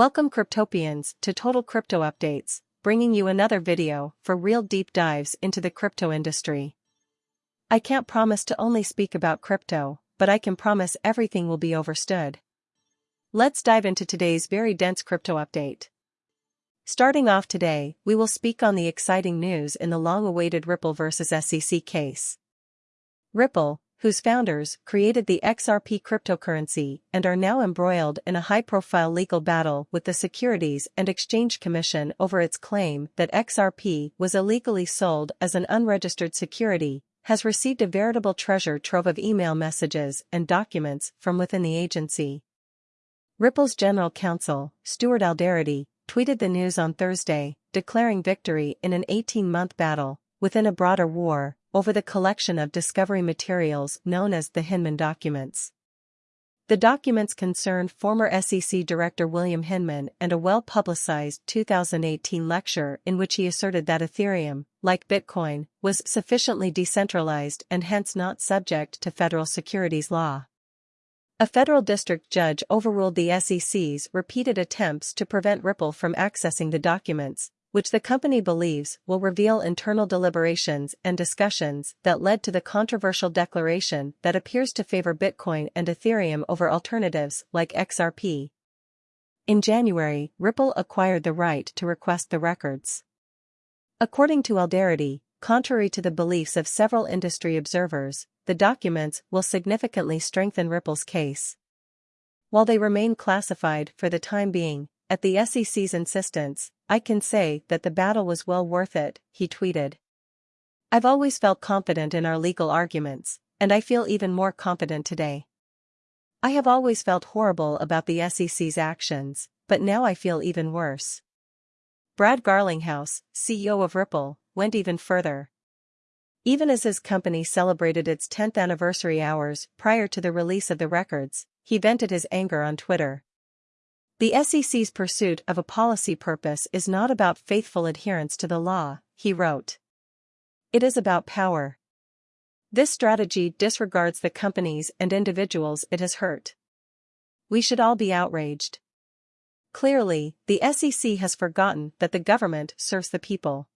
Welcome Cryptopians to Total Crypto Updates, bringing you another video for real deep dives into the crypto industry. I can't promise to only speak about crypto, but I can promise everything will be overstood. Let's dive into today's very dense crypto update. Starting off today, we will speak on the exciting news in the long-awaited Ripple vs SEC case. Ripple, whose founders created the XRP cryptocurrency and are now embroiled in a high-profile legal battle with the Securities and Exchange Commission over its claim that XRP was illegally sold as an unregistered security, has received a veritable treasure trove of email messages and documents from within the agency. Ripple's general counsel, Stuart Alderoty, tweeted the news on Thursday, declaring victory in an 18-month battle, within a broader war, over the collection of discovery materials known as the Hinman documents. The documents concern former SEC Director William Hinman and a well-publicized 2018 lecture in which he asserted that Ethereum, like Bitcoin, was sufficiently decentralized and hence not subject to federal securities law. A federal district judge overruled the SEC's repeated attempts to prevent Ripple from accessing the documents, which the company believes will reveal internal deliberations and discussions that led to the controversial declaration that appears to favor Bitcoin and Ethereum over alternatives like XRP. In January, Ripple acquired the right to request the records. According to Alderoty, contrary to the beliefs of several industry observers, the documents will significantly strengthen Ripple's case. While they remain classified for the time being, at the SEC's insistence, I can say that the battle was well worth it, he tweeted. I've always felt confident in our legal arguments, and I feel even more confident today. I have always felt horrible about the SEC's actions, but now I feel even worse. Brad Garlinghouse, CEO of Ripple, went even further. Even as his company celebrated its 10th anniversary hours prior to the release of the records, he vented his anger on Twitter. The SEC's pursuit of a policy purpose is not about faithful adherence to the law, he wrote. It is about power. This strategy disregards the companies and individuals it has hurt. We should all be outraged. Clearly, the SEC has forgotten that the government serves the people.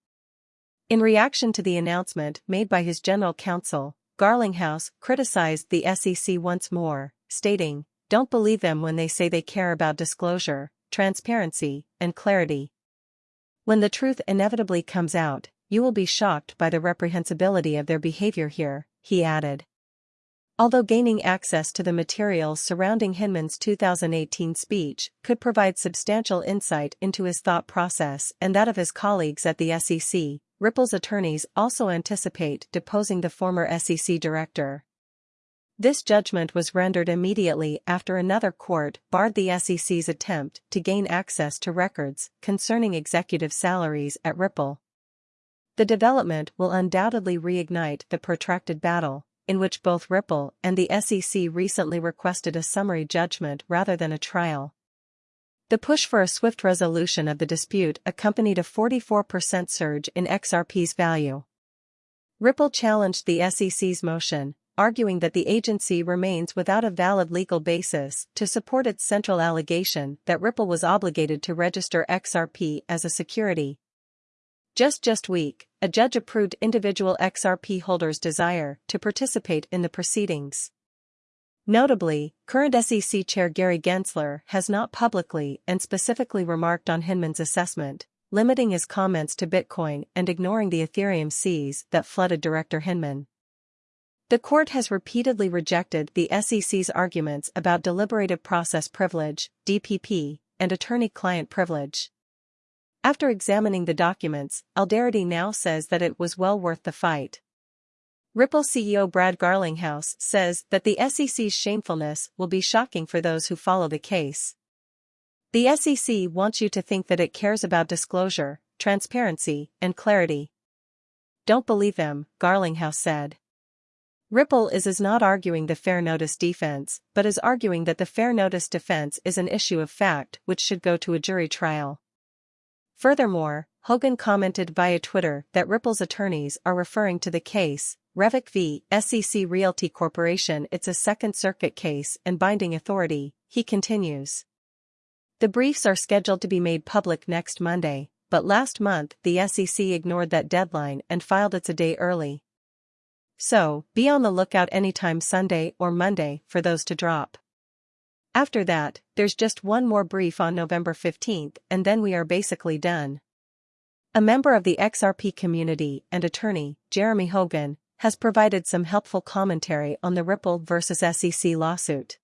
In reaction to the announcement made by his general counsel, Garlinghouse criticized the SEC once more, stating, don't believe them when they say they care about disclosure, transparency, and clarity. When the truth inevitably comes out, you will be shocked by the reprehensibility of their behavior here, he added. Although gaining access to the materials surrounding Hinman's 2018 speech could provide substantial insight into his thought process and that of his colleagues at the SEC, Ripple's attorneys also anticipate deposing the former SEC director. This judgment was rendered immediately after another court barred the SEC's attempt to gain access to records concerning executive salaries at Ripple. The development will undoubtedly reignite the protracted battle, in which both Ripple and the SEC recently requested a summary judgment rather than a trial. The push for a swift resolution of the dispute accompanied a 44% surge in XRP's value. Ripple challenged the SEC's motion, arguing that the agency remains without a valid legal basis to support its central allegation that Ripple was obligated to register XRP as a security. Just just week, a judge approved individual XRP holders' desire to participate in the proceedings. Notably, current SEC Chair Gary Gensler has not publicly and specifically remarked on Hinman's assessment, limiting his comments to Bitcoin and ignoring the Ethereum seas that flooded Director Hinman. The court has repeatedly rejected the SEC's arguments about deliberative process privilege, DPP, and attorney-client privilege. After examining the documents, Alderoty now says that it was well worth the fight. Ripple CEO Brad Garlinghouse says that the SEC's shamefulness will be shocking for those who follow the case. The SEC wants you to think that it cares about disclosure, transparency, and clarity. Don't believe them, Garlinghouse said. Ripple is is not arguing the fair notice defense, but is arguing that the fair notice defense is an issue of fact which should go to a jury trial. Furthermore, Hogan commented via Twitter that Ripple's attorneys are referring to the case, Revic v. SEC Realty Corporation it's a Second Circuit case and binding authority, he continues. The briefs are scheduled to be made public next Monday, but last month the SEC ignored that deadline and filed its a day early. So, be on the lookout anytime Sunday or Monday for those to drop. After that, there's just one more brief on November 15th and then we are basically done. A member of the XRP community and attorney, Jeremy Hogan, has provided some helpful commentary on the Ripple vs. SEC lawsuit.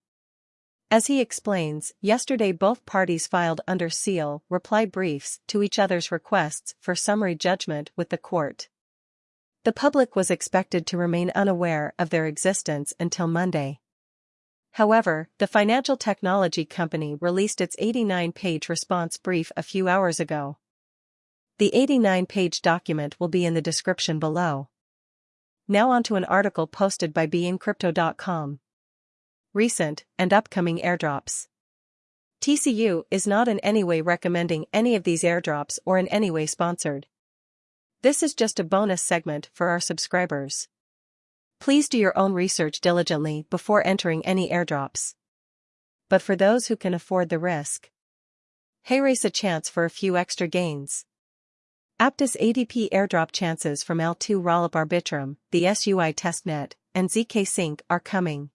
As he explains, yesterday both parties filed under seal reply briefs to each other's requests for summary judgment with the court. The public was expected to remain unaware of their existence until Monday. However, the financial technology company released its 89-page response brief a few hours ago. The 89-page document will be in the description below. Now onto an article posted by beincrypto.com recent, and upcoming airdrops. TCU is not in any way recommending any of these airdrops or in any way sponsored. This is just a bonus segment for our subscribers. Please do your own research diligently before entering any airdrops. But for those who can afford the risk, hey race a chance for a few extra gains. Aptos APT airdrop chances from L2 Rollup Arbitrum, the SUI testnet, and ZK Sync are coming.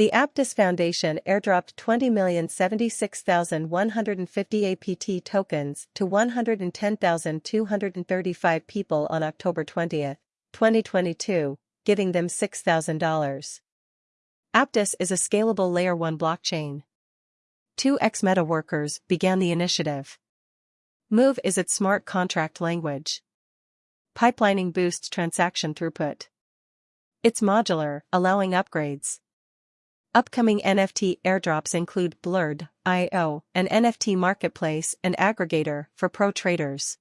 The Aptos Foundation airdropped 20,076,150 APT tokens to 110,235 people on October 20, 2022, giving them $6,000. Aptos is a scalable Layer 1 blockchain. Two ex-Meta workers began the initiative. Move is its smart contract language. Pipelining boosts transaction throughput. It's modular, allowing upgrades. Upcoming NFT airdrops include Blurred, IO, an NFT marketplace and aggregator for pro traders.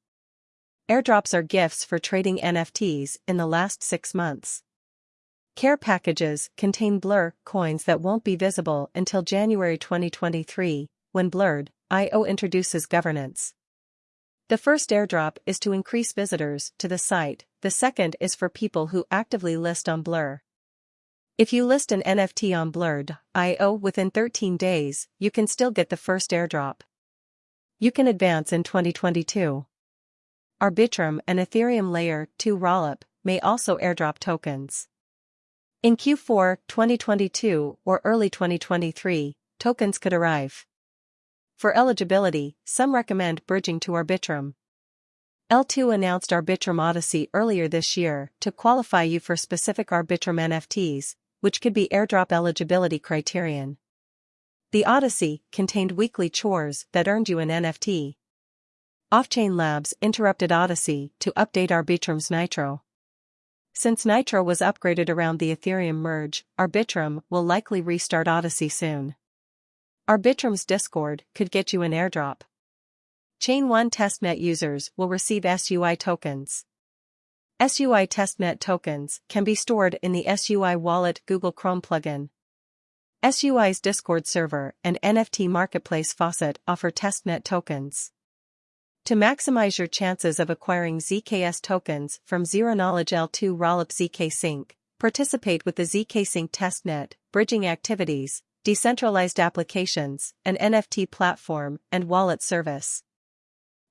Airdrops are gifts for trading NFTs in the last six months. Care packages contain Blur coins that won't be visible until January 2023, when Blurred, IO introduces governance. The first airdrop is to increase visitors to the site, the second is for people who actively list on Blur. If you list an NFT on Blurred.io within 13 days, you can still get the first airdrop. You can advance in 2022. Arbitrum and Ethereum Layer 2 Rollup may also airdrop tokens. In Q4 2022 or early 2023, tokens could arrive. For eligibility, some recommend bridging to Arbitrum. L2 announced Arbitrum Odyssey earlier this year to qualify you for specific Arbitrum NFTs, which could be airdrop eligibility criterion. The Odyssey contained weekly chores that earned you an NFT. Offchain Labs interrupted Odyssey to update Arbitrum's Nitro. Since Nitro was upgraded around the Ethereum merge, Arbitrum will likely restart Odyssey soon. Arbitrum's Discord could get you an airdrop. Chain 1 testnet users will receive SUI tokens. SUI testnet tokens can be stored in the SUI Wallet Google Chrome plugin. SUI's Discord server and NFT marketplace Faucet offer testnet tokens. To maximize your chances of acquiring ZKS tokens from Zero Knowledge L2 Rollup ZK Sync, participate with the ZK Sync testnet, bridging activities, decentralized applications, an NFT platform, and wallet service.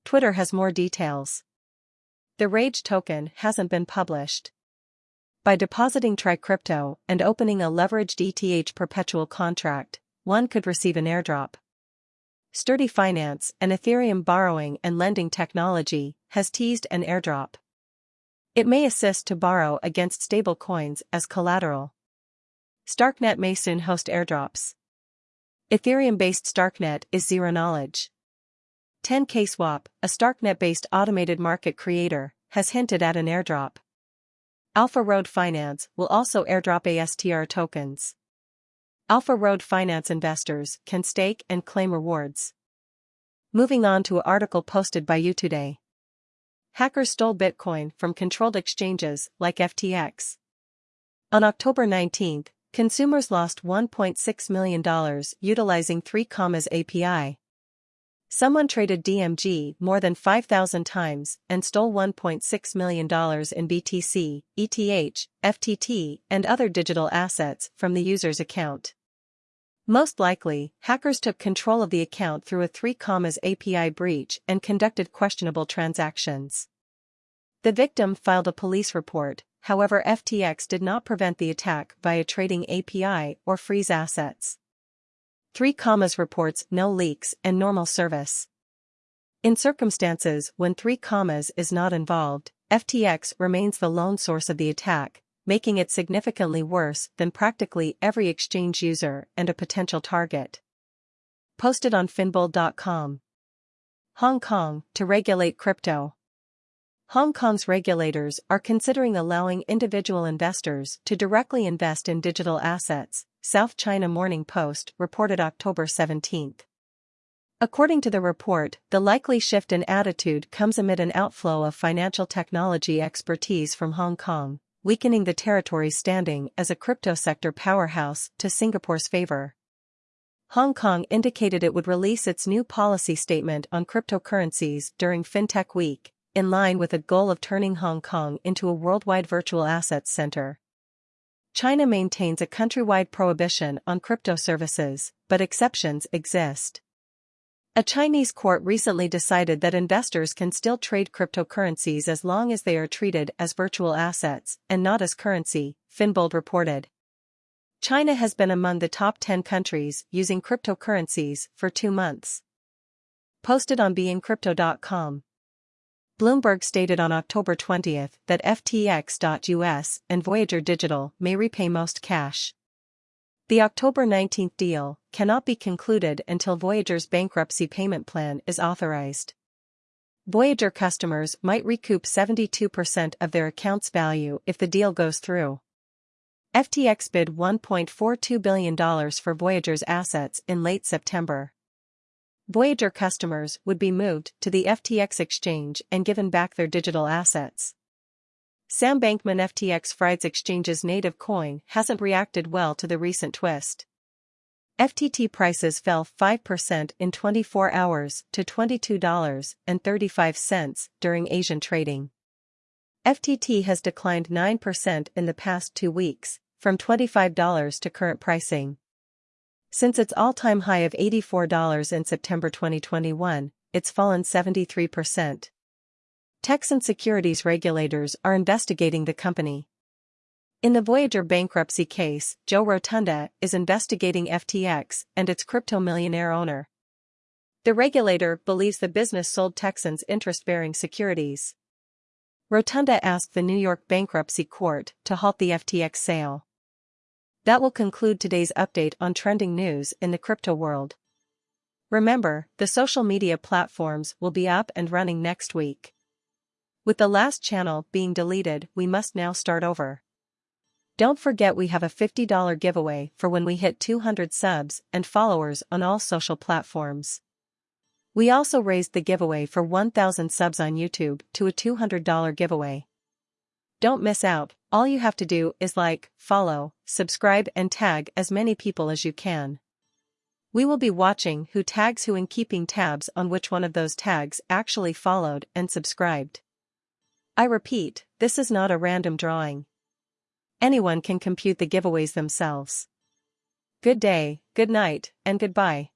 Twitter has more details. The Rage token hasn't been published. By depositing TriCrypto and opening a leveraged ETH perpetual contract, one could receive an airdrop. Sturdy Finance, an Ethereum borrowing and lending technology, has teased an airdrop. It may assist to borrow against stablecoins as collateral. Starknet may soon host airdrops. Ethereum-based Starknet is zero knowledge. 10k Swap, a Starknet-based automated market creator, has hinted at an airdrop. Alpha Road Finance will also airdrop ASTR tokens. Alpha Road Finance investors can stake and claim rewards. Moving on to an article posted by U.Today. Hackers stole Bitcoin from controlled exchanges like FTX. On October 19, consumers lost $1.6 million utilizing 3 Commas API. Someone traded DMG more than 5,000 times and stole $1.6 million in BTC, ETH, FTT, and other digital assets from the user's account. Most likely, hackers took control of the account through a 3 commas API breach and conducted questionable transactions. The victim filed a police report, however FTX did not prevent the attack via trading API or freeze assets. 3 commas reports no leaks and normal service. In circumstances when 3 commas is not involved, FTX remains the lone source of the attack, making it significantly worse than practically every exchange user and a potential target. Posted on finbold.com. Hong Kong to regulate crypto. Hong Kong's regulators are considering allowing individual investors to directly invest in digital assets, South China Morning Post reported October 17. According to the report, the likely shift in attitude comes amid an outflow of financial technology expertise from Hong Kong, weakening the territory's standing as a crypto sector powerhouse to Singapore's favor. Hong Kong indicated it would release its new policy statement on cryptocurrencies during FinTech Week, in line with a goal of turning Hong Kong into a worldwide virtual assets center. China maintains a countrywide prohibition on crypto services, but exceptions exist. A Chinese court recently decided that investors can still trade cryptocurrencies as long as they are treated as virtual assets and not as currency, Finbold reported. China has been among the top 10 countries using cryptocurrencies for two months. Posted on beincrypto.com. Bloomberg stated on October 20 that FTX.US and Voyager Digital may repay most cash. The October 19 deal cannot be concluded until Voyager's bankruptcy payment plan is authorized. Voyager customers might recoup 72% of their account's value if the deal goes through. FTX bid $1.42 billion for Voyager's assets in late September. Voyager customers would be moved to the FTX exchange and given back their digital assets. Sam Bankman FTX Fried's exchange's native coin hasn't reacted well to the recent twist. FTT prices fell 5% in 24 hours to $22.35 during Asian trading. FTT has declined 9% in the past two weeks, from $25 to current pricing. Since its all-time high of $84 in September 2021, it's fallen 73%. Texan securities regulators are investigating the company. In the Voyager bankruptcy case, Joe Rotunda is investigating FTX and its crypto millionaire owner. The regulator believes the business sold Texans interest-bearing securities. Rotunda asked the New York bankruptcy court to halt the FTX sale. That will conclude today's update on trending news in the crypto world. Remember, the social media platforms will be up and running next week. With the last channel being deleted, we must now start over. Don't forget we have a $50 giveaway for when we hit 200 subs and followers on all social platforms. We also raised the giveaway for 1000 subs on YouTube to a $200 giveaway. Don't miss out, all you have to do is like, follow, subscribe and tag as many people as you can. We will be watching who tags who and keeping tabs on which one of those tags actually followed and subscribed. I repeat, this is not a random drawing. Anyone can compute the giveaways themselves. Good day, good night, and goodbye.